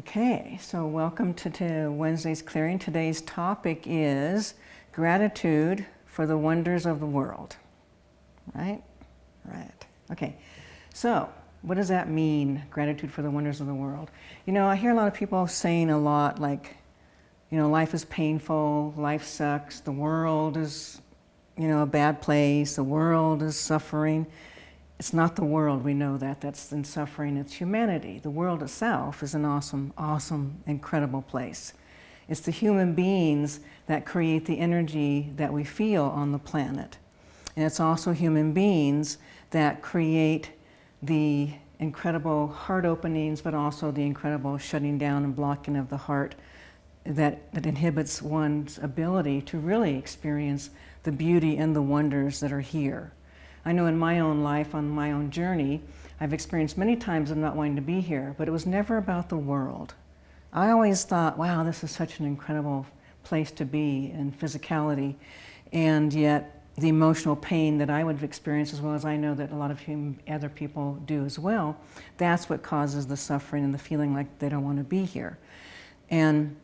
Okay, so welcome to, to Wednesday's Clearing. Today's topic is gratitude for the wonders of the world. Right? Right. Okay, so what does that mean, gratitude for the wonders of the world? You know, I hear a lot of people saying a lot like, you know, life is painful, life sucks, the world is, you know, a bad place, the world is suffering. It's not the world, we know that, that's in suffering, it's humanity. The world itself is an awesome, awesome, incredible place. It's the human beings that create the energy that we feel on the planet. And it's also human beings that create the incredible heart openings, but also the incredible shutting down and blocking of the heart that, that inhibits one's ability to really experience the beauty and the wonders that are here. I know in my own life, on my own journey, I've experienced many times of not wanting to be here, but it was never about the world. I always thought, wow, this is such an incredible place to be in physicality, and yet the emotional pain that I would experience, as well as I know that a lot of other people do as well, that's what causes the suffering and the feeling like they don't want to be here. And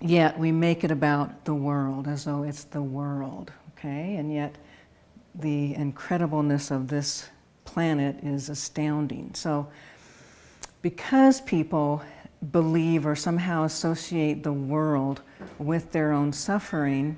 yet we make it about the world as though it's the world, okay? And yet the incredibleness of this planet is astounding. So because people believe or somehow associate the world with their own suffering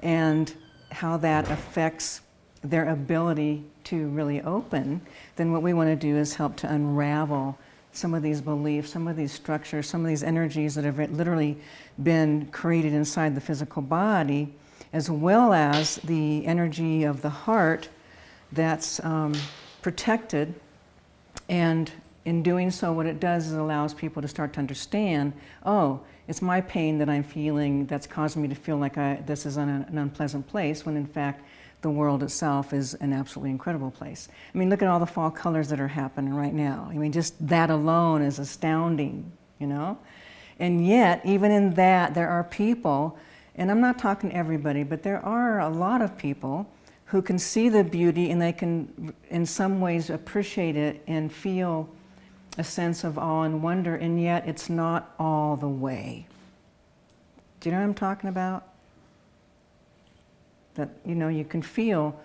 and how that affects their ability to really open, then what we want to do is help to unravel some of these beliefs, some of these structures, some of these energies that have literally been created inside the physical body as well as the energy of the heart that's um, protected. And in doing so, what it does is it allows people to start to understand, oh, it's my pain that I'm feeling that's causing me to feel like I, this is an, an unpleasant place, when in fact, the world itself is an absolutely incredible place. I mean, look at all the fall colors that are happening right now. I mean, just that alone is astounding, you know? And yet, even in that, there are people and I'm not talking everybody, but there are a lot of people who can see the beauty and they can, in some ways, appreciate it and feel a sense of awe and wonder, and yet it's not all the way. Do you know what I'm talking about? That, you know, you can feel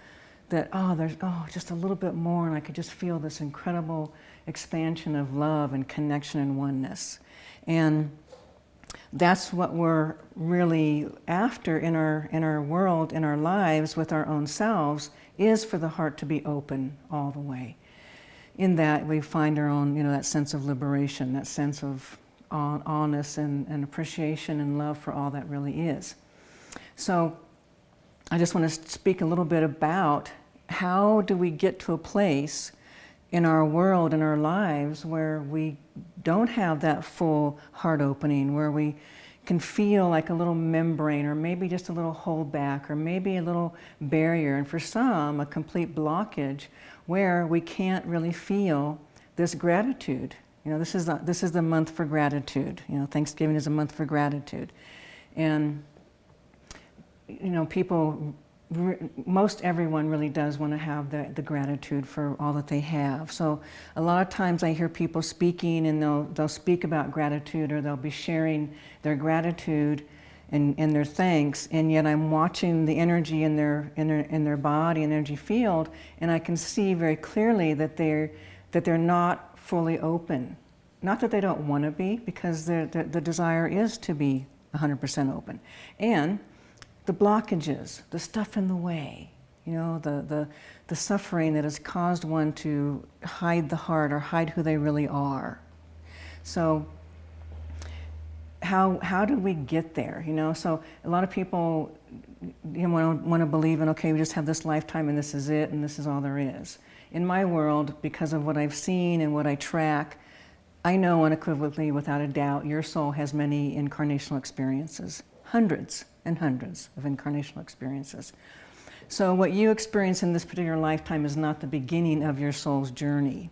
that, oh, there's, oh, just a little bit more, and I could just feel this incredible expansion of love and connection and oneness. And that's what we're really after in our, in our world, in our lives, with our own selves, is for the heart to be open all the way. In that we find our own, you know, that sense of liberation, that sense of honest and, and appreciation and love for all that really is. So I just want to speak a little bit about how do we get to a place in our world, in our lives, where we don't have that full heart opening, where we can feel like a little membrane or maybe just a little holdback or maybe a little barrier and for some a complete blockage where we can't really feel this gratitude. You know, this is this is the month for gratitude. You know, Thanksgiving is a month for gratitude. And, you know, people most everyone really does want to have the, the gratitude for all that they have. So a lot of times I hear people speaking and they'll, they'll speak about gratitude or they'll be sharing their gratitude and, and their thanks and yet I'm watching the energy in their, in their, in their body and energy field and I can see very clearly that they're, that they're not fully open. Not that they don't want to be because the, the desire is to be 100% open. And the blockages, the stuff in the way, you know, the, the, the suffering that has caused one to hide the heart or hide who they really are. So how, how do we get there, you know? So a lot of people you know, want to believe in, okay, we just have this lifetime and this is it and this is all there is. In my world, because of what I've seen and what I track, I know unequivocally, without a doubt, your soul has many incarnational experiences, hundreds and hundreds of incarnational experiences. So what you experience in this particular lifetime is not the beginning of your soul's journey.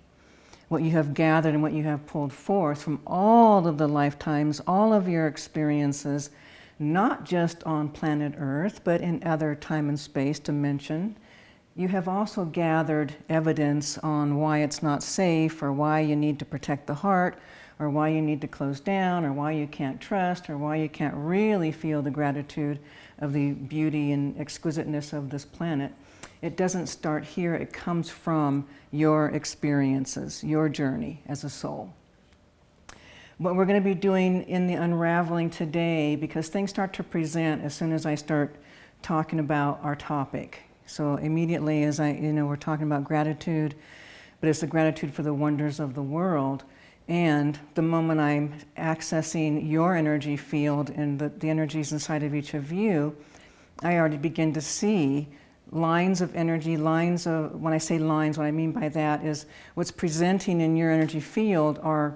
What you have gathered and what you have pulled forth from all of the lifetimes, all of your experiences, not just on planet Earth, but in other time and space dimension. You have also gathered evidence on why it's not safe or why you need to protect the heart or why you need to close down, or why you can't trust, or why you can't really feel the gratitude of the beauty and exquisiteness of this planet. It doesn't start here, it comes from your experiences, your journey as a soul. What we're going to be doing in the unraveling today, because things start to present as soon as I start talking about our topic. So immediately as I, you know, we're talking about gratitude, but it's the gratitude for the wonders of the world. And the moment I'm accessing your energy field and the, the energies inside of each of you, I already begin to see lines of energy, lines of, when I say lines, what I mean by that is what's presenting in your energy field are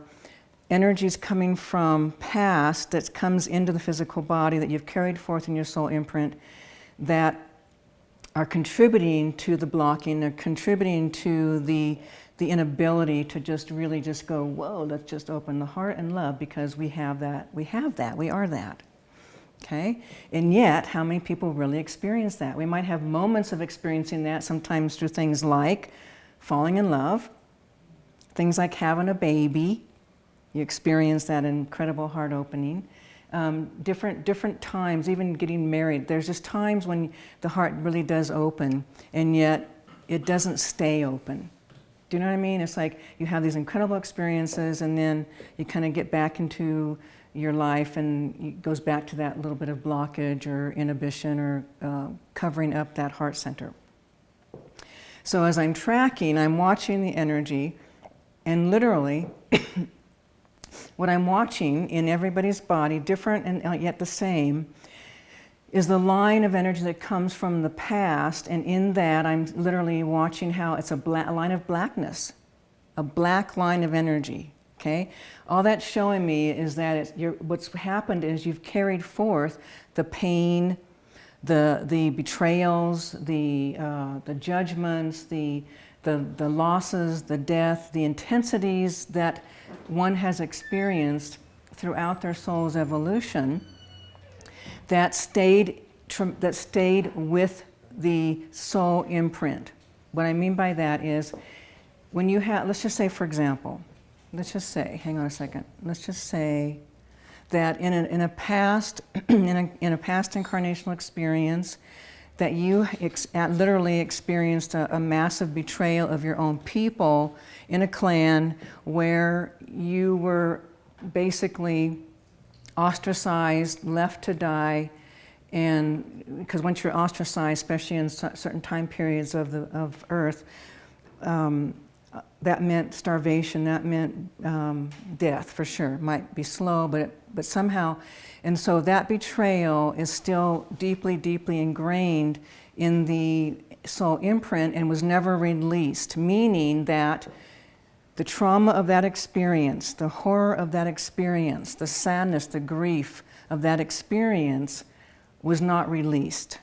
energies coming from past that comes into the physical body that you've carried forth in your soul imprint that are contributing to the blocking, they're contributing to the, the inability to just really just go, whoa, let's just open the heart and love because we have that, we have that, we are that. Okay? And yet, how many people really experience that? We might have moments of experiencing that, sometimes through things like falling in love, things like having a baby, you experience that incredible heart opening. Um, different, different times, even getting married, there's just times when the heart really does open and yet it doesn't stay open. Do you know what I mean? It's like you have these incredible experiences and then you kind of get back into your life and it goes back to that little bit of blockage or inhibition or uh, covering up that heart center. So as I'm tracking, I'm watching the energy and literally what I'm watching in everybody's body, different and yet the same, is the line of energy that comes from the past. And in that, I'm literally watching how it's a, a line of blackness, a black line of energy. Okay, all that's showing me is that what's happened is you've carried forth the pain, the the betrayals, the uh, the judgments, the the the losses, the death, the intensities that one has experienced throughout their soul's evolution that stayed, that stayed with the soul imprint. What I mean by that is when you have, let's just say for example, let's just say, hang on a second, let's just say that in a, in a past, in a, in a past incarnational experience, that you ex literally experienced a, a, massive betrayal of your own people in a clan where you were basically ostracized, left to die, and because once you're ostracized, especially in certain time periods of the of Earth, um, that meant starvation. That meant um, death for sure. Might be slow, but but somehow, and so that betrayal is still deeply, deeply ingrained in the soul imprint and was never released. Meaning that the trauma of that experience, the horror of that experience, the sadness, the grief of that experience was not released.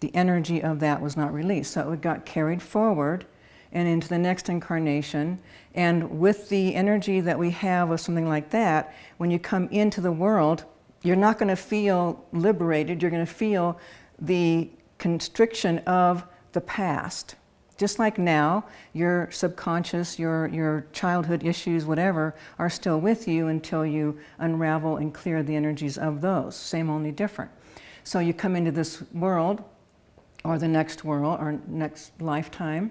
The energy of that was not released. So it got carried forward and into the next incarnation. And with the energy that we have of something like that, when you come into the world, you're not going to feel liberated. You're going to feel the constriction of the past. Just like now, your subconscious, your, your childhood issues, whatever, are still with you until you unravel and clear the energies of those. Same, only different. So you come into this world, or the next world, or next lifetime,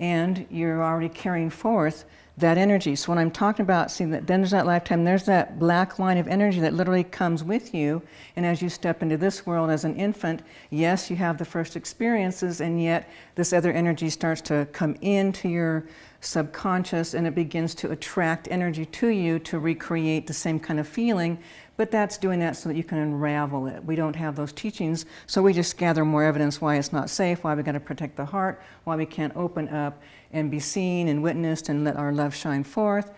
and you're already carrying forth that energy. So when I'm talking about, see, that then there's that lifetime, there's that black line of energy that literally comes with you. And as you step into this world as an infant, yes, you have the first experiences, and yet this other energy starts to come into your subconscious and it begins to attract energy to you to recreate the same kind of feeling but that's doing that so that you can unravel it. We don't have those teachings, so we just gather more evidence why it's not safe, why we got to protect the heart, why we can't open up and be seen and witnessed and let our love shine forth.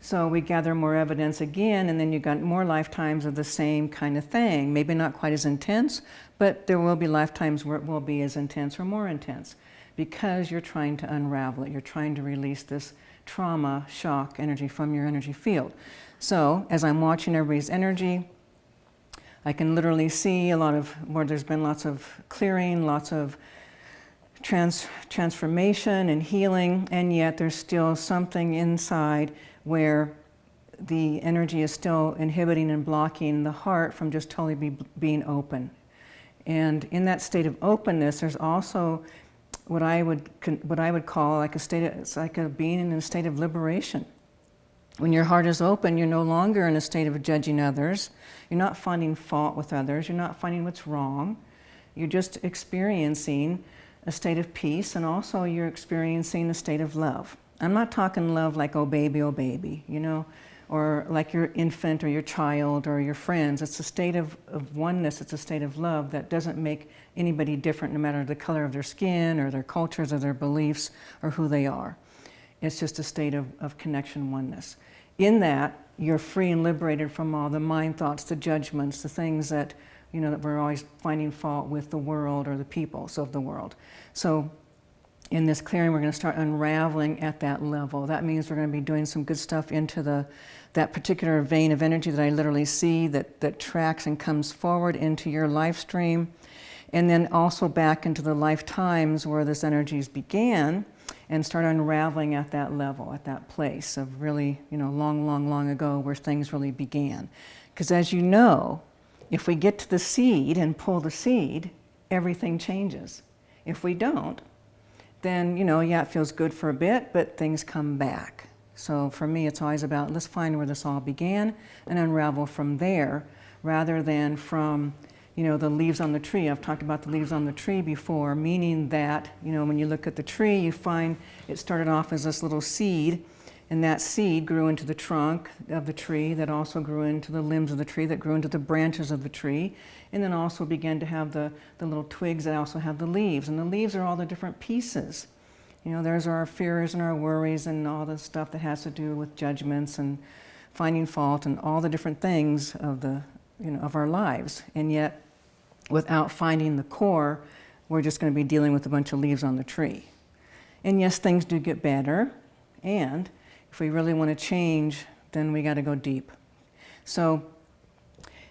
So we gather more evidence again, and then you've got more lifetimes of the same kind of thing. Maybe not quite as intense, but there will be lifetimes where it will be as intense or more intense because you're trying to unravel it. You're trying to release this trauma, shock energy from your energy field. So as I'm watching everybody's energy, I can literally see a lot of where there's been lots of clearing, lots of trans transformation and healing, and yet there's still something inside where the energy is still inhibiting and blocking the heart from just totally be, being open. And in that state of openness, there's also what I would what I would call like a state of, it's like a being in a state of liberation. When your heart is open, you're no longer in a state of judging others. You're not finding fault with others. You're not finding what's wrong. You're just experiencing a state of peace and also you're experiencing a state of love. I'm not talking love like, oh baby, oh baby, you know, or like your infant or your child or your friends. It's a state of, of oneness, it's a state of love that doesn't make anybody different no matter the color of their skin or their cultures or their beliefs or who they are. It's just a state of, of connection, oneness. In that, you're free and liberated from all the mind thoughts, the judgments, the things that, you know, that we're always finding fault with the world or the peoples of the world. So in this clearing, we're going to start unraveling at that level. That means we're going to be doing some good stuff into the that particular vein of energy that I literally see that, that tracks and comes forward into your life stream, and then also back into the lifetimes where this energies began, and start unraveling at that level, at that place of really, you know, long, long, long ago where things really began. Because as you know, if we get to the seed and pull the seed, everything changes. If we don't, then, you know, yeah, it feels good for a bit, but things come back. So for me, it's always about let's find where this all began and unravel from there rather than from, you know, the leaves on the tree. I've talked about the leaves on the tree before, meaning that, you know, when you look at the tree, you find it started off as this little seed and that seed grew into the trunk of the tree that also grew into the limbs of the tree that grew into the branches of the tree and then also began to have the, the little twigs that also have the leaves. And the leaves are all the different pieces. You know, there's our fears and our worries and all the stuff that has to do with judgments and finding fault and all the different things of, the, you know, of our lives. And yet, without finding the core, we're just going to be dealing with a bunch of leaves on the tree. And yes, things do get better. And if we really want to change, then we got to go deep. So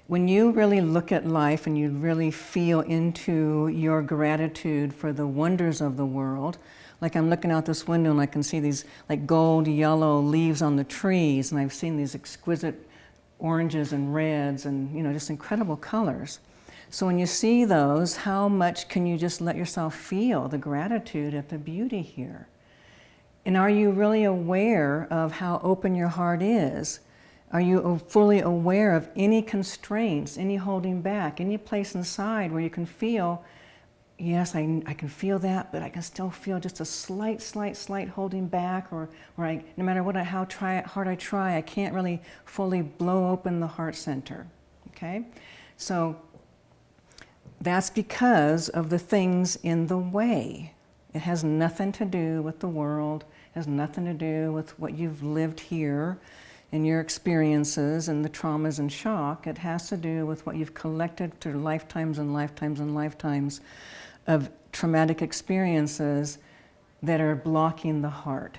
when you really look at life and you really feel into your gratitude for the wonders of the world, like I'm looking out this window and I can see these like gold yellow leaves on the trees and I've seen these exquisite oranges and reds and you know just incredible colors. So when you see those, how much can you just let yourself feel the gratitude at the beauty here? And are you really aware of how open your heart is? Are you fully aware of any constraints, any holding back, any place inside where you can feel, yes, I, I can feel that, but I can still feel just a slight, slight, slight holding back, or, or I, no matter what how try, hard I try, I can't really fully blow open the heart center, okay? So that's because of the things in the way. It has nothing to do with the world, it has nothing to do with what you've lived here and your experiences and the traumas and shock. It has to do with what you've collected through lifetimes and lifetimes and lifetimes of traumatic experiences that are blocking the heart.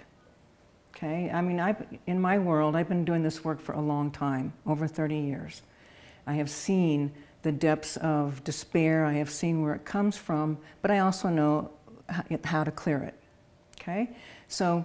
Okay, I mean, I've, in my world, I've been doing this work for a long time, over 30 years. I have seen the depths of despair, I have seen where it comes from, but I also know how to clear it. Okay? So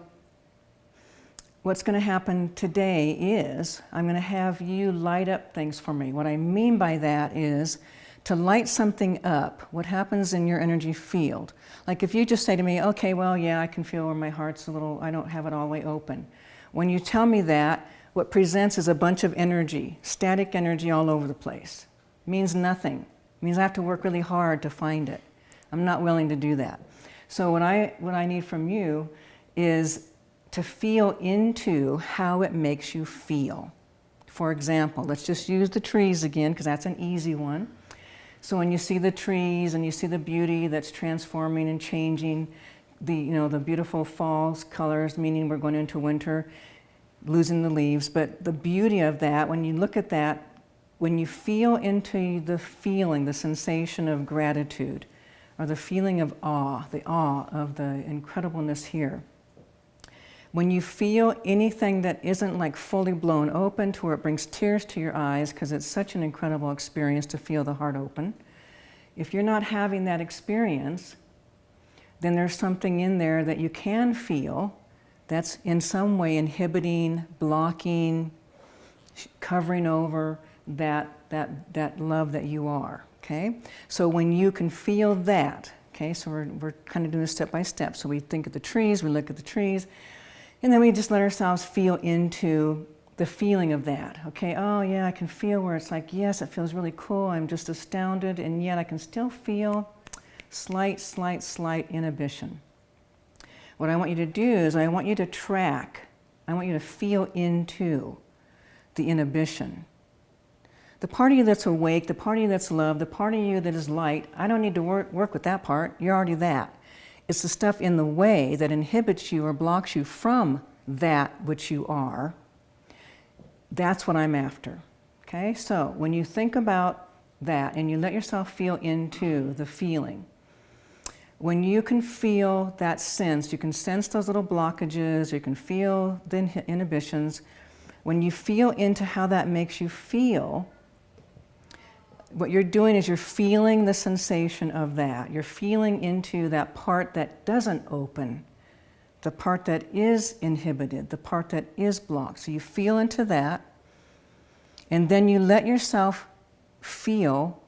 what's going to happen today is I'm going to have you light up things for me. What I mean by that is to light something up, what happens in your energy field. Like if you just say to me, okay, well, yeah, I can feel where my heart's a little, I don't have it all the way open. When you tell me that, what presents is a bunch of energy, static energy all over the place. Means nothing. Means I have to work really hard to find it. I'm not willing to do that. So what I, what I need from you is to feel into how it makes you feel. For example, let's just use the trees again because that's an easy one. So when you see the trees and you see the beauty that's transforming and changing, the, you know, the beautiful fall colors, meaning we're going into winter, losing the leaves, but the beauty of that, when you look at that, when you feel into the feeling, the sensation of gratitude, or the feeling of awe, the awe of the incredibleness here, when you feel anything that isn't like fully blown open to where it brings tears to your eyes because it's such an incredible experience to feel the heart open, if you're not having that experience, then there's something in there that you can feel that's in some way inhibiting, blocking, covering over that, that, that love that you are, okay? So when you can feel that, okay, so we're, we're kind of doing this step by step. So we think of the trees, we look at the trees, and then we just let ourselves feel into the feeling of that, okay? Oh yeah, I can feel where it's like, yes, it feels really cool, I'm just astounded, and yet I can still feel slight, slight, slight inhibition. What I want you to do is I want you to track, I want you to feel into the inhibition. The part of you that's awake, the part of you that's love, the part of you that is light, I don't need to work, work with that part. You're already that. It's the stuff in the way that inhibits you or blocks you from that which you are. That's what I'm after. Okay, so when you think about that and you let yourself feel into the feeling, when you can feel that sense, you can sense those little blockages, you can feel the inhibitions, when you feel into how that makes you feel, what you're doing is you're feeling the sensation of that. You're feeling into that part that doesn't open, the part that is inhibited, the part that is blocked. So you feel into that, and then you let yourself feel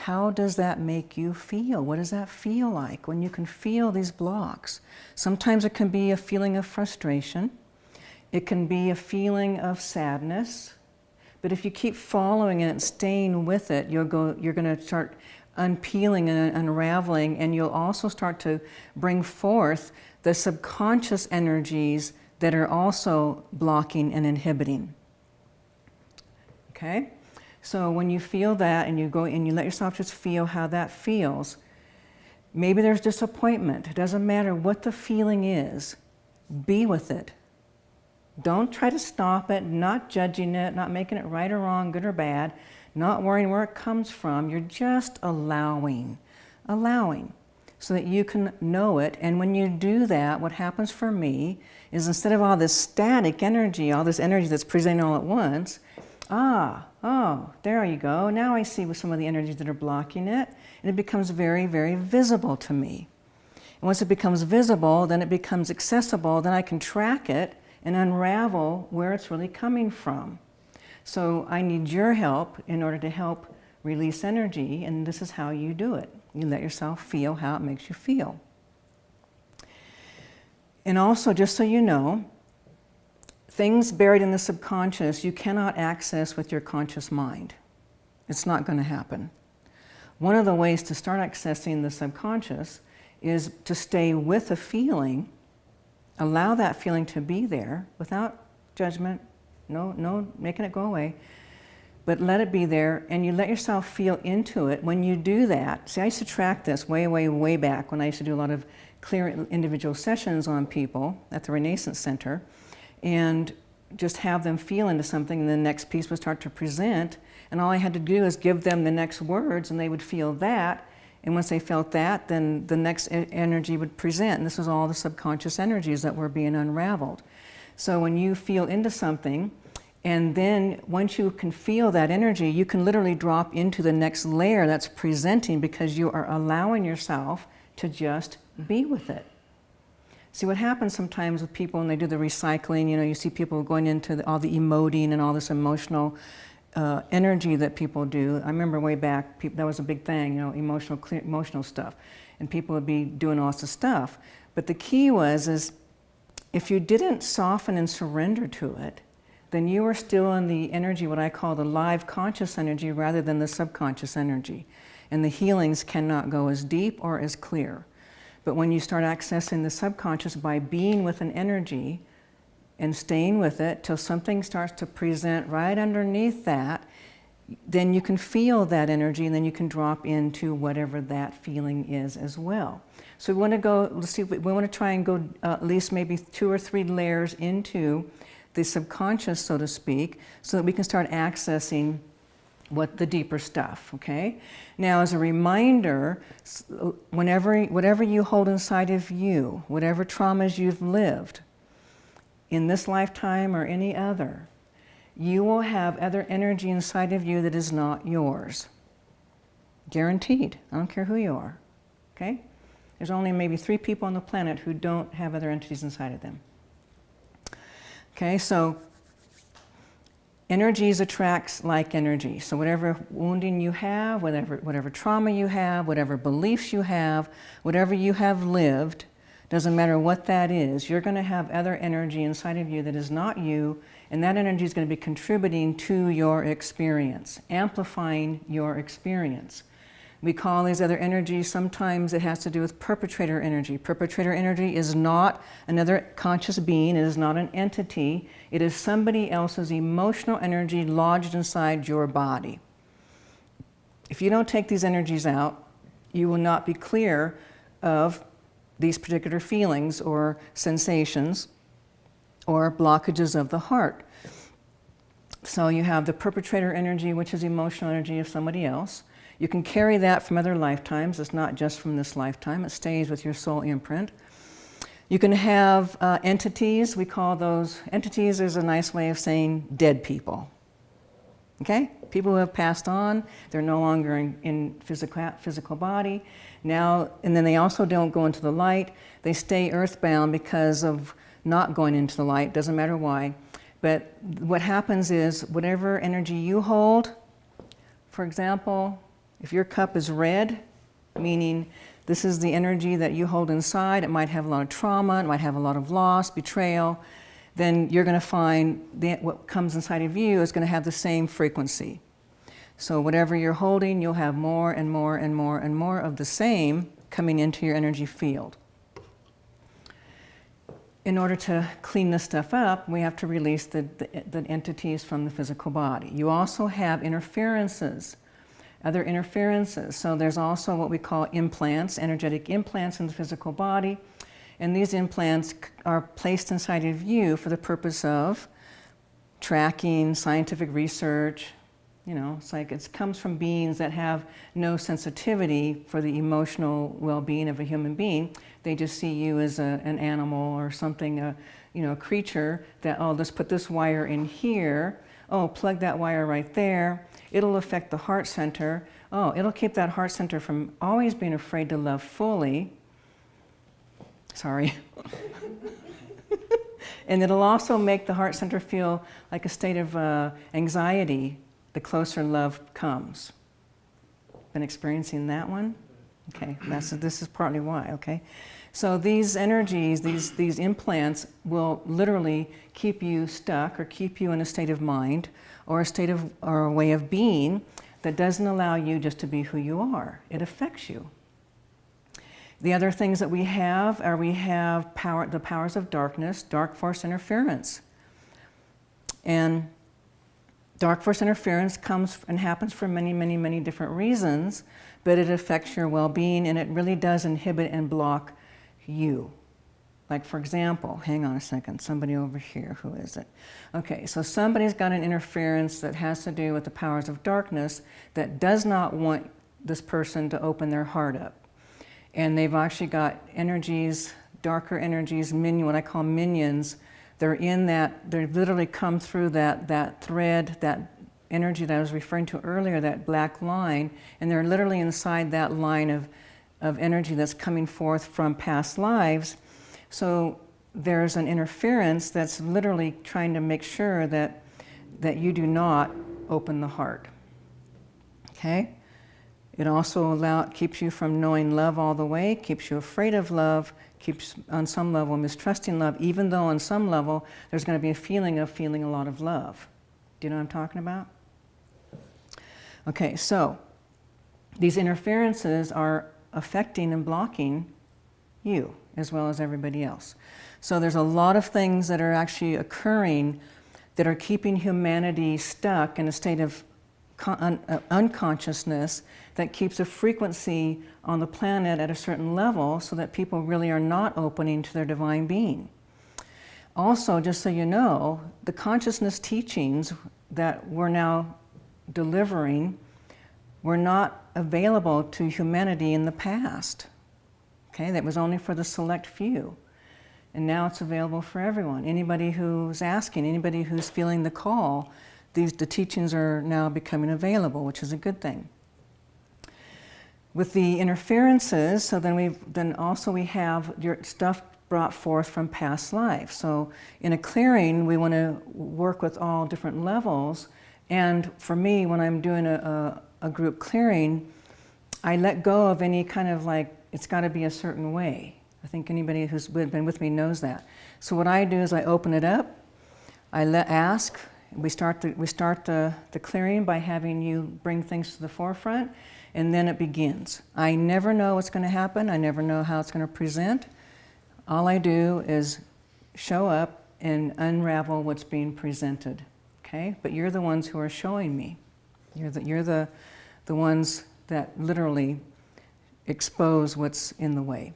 how does that make you feel? What does that feel like when you can feel these blocks? Sometimes it can be a feeling of frustration. It can be a feeling of sadness. But if you keep following it and staying with it, you'll go, you're going to start unpeeling and unraveling, and you'll also start to bring forth the subconscious energies that are also blocking and inhibiting. Okay? So when you feel that and you go and you let yourself just feel how that feels, maybe there's disappointment. It doesn't matter what the feeling is, be with it. Don't try to stop it, not judging it, not making it right or wrong, good or bad, not worrying where it comes from. You're just allowing, allowing so that you can know it. And when you do that, what happens for me is instead of all this static energy, all this energy that's presenting all at once, ah, oh, there you go. Now I see some of the energies that are blocking it, and it becomes very, very visible to me. And once it becomes visible, then it becomes accessible, then I can track it and unravel where it's really coming from. So I need your help in order to help release energy, and this is how you do it. You let yourself feel how it makes you feel. And also, just so you know, things buried in the subconscious you cannot access with your conscious mind. It's not going to happen. One of the ways to start accessing the subconscious is to stay with a feeling, allow that feeling to be there without judgment, no, no making it go away, but let it be there and you let yourself feel into it. When you do that, see I used to track this way, way, way back when I used to do a lot of clear individual sessions on people at the Renaissance Center and just have them feel into something and the next piece would start to present and all I had to do is give them the next words and they would feel that and once they felt that then the next energy would present and this was all the subconscious energies that were being unraveled. So when you feel into something and then once you can feel that energy you can literally drop into the next layer that's presenting because you are allowing yourself to just be with it. See what happens sometimes with people when they do the recycling, you know, you see people going into the, all the emoting and all this emotional uh, energy that people do. I remember way back, people, that was a big thing, you know, emotional, clear, emotional stuff. And people would be doing all this stuff. But the key was, is if you didn't soften and surrender to it, then you were still in the energy, what I call the live conscious energy rather than the subconscious energy. And the healings cannot go as deep or as clear. But when you start accessing the subconscious by being with an energy and staying with it till something starts to present right underneath that, then you can feel that energy and then you can drop into whatever that feeling is as well. So we want to go, let's see, we want to try and go uh, at least maybe two or three layers into the subconscious, so to speak, so that we can start accessing what the deeper stuff, okay? Now, as a reminder, whenever, whatever you hold inside of you, whatever traumas you've lived, in this lifetime or any other, you will have other energy inside of you that is not yours. Guaranteed. I don't care who you are, okay? There's only maybe three people on the planet who don't have other entities inside of them. Okay, so energies attracts like energy. So whatever wounding you have, whatever, whatever trauma you have, whatever beliefs you have, whatever you have lived, doesn't matter what that is, you're going to have other energy inside of you that is not you, and that energy is going to be contributing to your experience, amplifying your experience. We call these other energies, sometimes it has to do with perpetrator energy. Perpetrator energy is not another conscious being, it is not an entity, it is somebody else's emotional energy lodged inside your body. If you don't take these energies out, you will not be clear of these particular feelings or sensations or blockages of the heart. So you have the perpetrator energy, which is emotional energy of somebody else. You can carry that from other lifetimes. It's not just from this lifetime. It stays with your soul imprint. You can have uh, entities. We call those, entities is a nice way of saying dead people. Okay? People who have passed on, they're no longer in, in physical, physical body. Now, and then they also don't go into the light. They stay earthbound because of not going into the light, doesn't matter why. But what happens is whatever energy you hold, for example, if your cup is red, meaning this is the energy that you hold inside, it might have a lot of trauma, it might have a lot of loss, betrayal, then you're going to find that what comes inside of you is going to have the same frequency. So whatever you're holding, you'll have more and more and more and more of the same coming into your energy field. In order to clean this stuff up, we have to release the, the, the entities from the physical body. You also have interferences other interferences. So there's also what we call implants, energetic implants in the physical body. And these implants are placed inside of you for the purpose of tracking, scientific research. You know, it's like it comes from beings that have no sensitivity for the emotional well-being of a human being. They just see you as a, an animal or something, a, you know, a creature that, oh, let's put this wire in here. Oh, plug that wire right there. It'll affect the heart center. Oh, it'll keep that heart center from always being afraid to love fully. Sorry. and it'll also make the heart center feel like a state of uh, anxiety the closer love comes. Been experiencing that one? Okay, that's, this is partly why, okay? So these energies, these, these implants will literally keep you stuck or keep you in a state of mind or a state of, or a way of being that doesn't allow you just to be who you are. It affects you. The other things that we have are we have power, the powers of darkness, dark force interference. And dark force interference comes and happens for many, many, many different reasons, but it affects your well-being and it really does inhibit and block you. Like for example, hang on a second, somebody over here, who is it? Okay, so somebody's got an interference that has to do with the powers of darkness that does not want this person to open their heart up. And they've actually got energies, darker energies, minion, what I call minions. They're in that, They've literally come through that, that thread, that energy that I was referring to earlier, that black line, and they're literally inside that line of, of energy that's coming forth from past lives so there's an interference that's literally trying to make sure that, that you do not open the heart. Okay? It also keeps you from knowing love all the way, keeps you afraid of love, keeps on some level mistrusting love, even though on some level there's going to be a feeling of feeling a lot of love. Do you know what I'm talking about? Okay, so these interferences are affecting and blocking you as well as everybody else. So there's a lot of things that are actually occurring that are keeping humanity stuck in a state of un uh, unconsciousness that keeps a frequency on the planet at a certain level so that people really are not opening to their divine being. Also, just so you know, the consciousness teachings that we're now delivering were not available to humanity in the past. Okay, that was only for the select few. And now it's available for everyone. Anybody who's asking, anybody who's feeling the call, these, the teachings are now becoming available, which is a good thing. With the interferences, so then we've, then also we have your stuff brought forth from past life. So in a clearing, we want to work with all different levels. And for me, when I'm doing a, a, a group clearing, I let go of any kind of like, it's got to be a certain way. I think anybody who's been with me knows that. So what I do is I open it up, I let ask, we start, the, we start the, the clearing by having you bring things to the forefront, and then it begins. I never know what's going to happen. I never know how it's going to present. All I do is show up and unravel what's being presented, okay? But you're the ones who are showing me. You're the, you're the, the ones that literally expose what's in the way.